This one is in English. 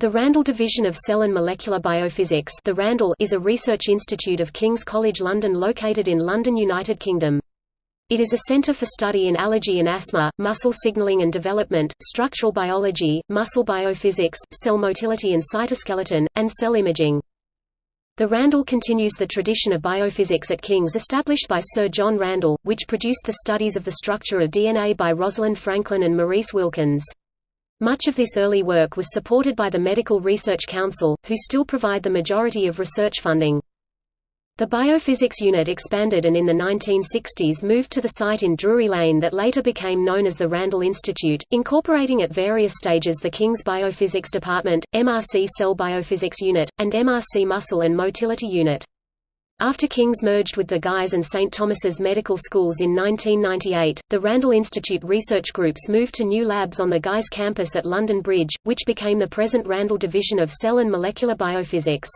The Randall Division of Cell and Molecular Biophysics the Randall is a research institute of King's College London located in London, United Kingdom. It is a centre for study in allergy and asthma, muscle signaling and development, structural biology, muscle biophysics, cell motility and cytoskeleton, and cell imaging. The Randall continues the tradition of biophysics at King's established by Sir John Randall, which produced the studies of the structure of DNA by Rosalind Franklin and Maurice Wilkins. Much of this early work was supported by the Medical Research Council, who still provide the majority of research funding. The biophysics unit expanded and in the 1960s moved to the site in Drury Lane that later became known as the Randall Institute, incorporating at various stages the King's Biophysics Department, MRC Cell Biophysics Unit, and MRC Muscle and Motility Unit. After King's merged with the Guy's and St. Thomas's medical schools in 1998, the Randall Institute research groups moved to new labs on the Guy's campus at London Bridge, which became the present Randall Division of Cell and Molecular Biophysics.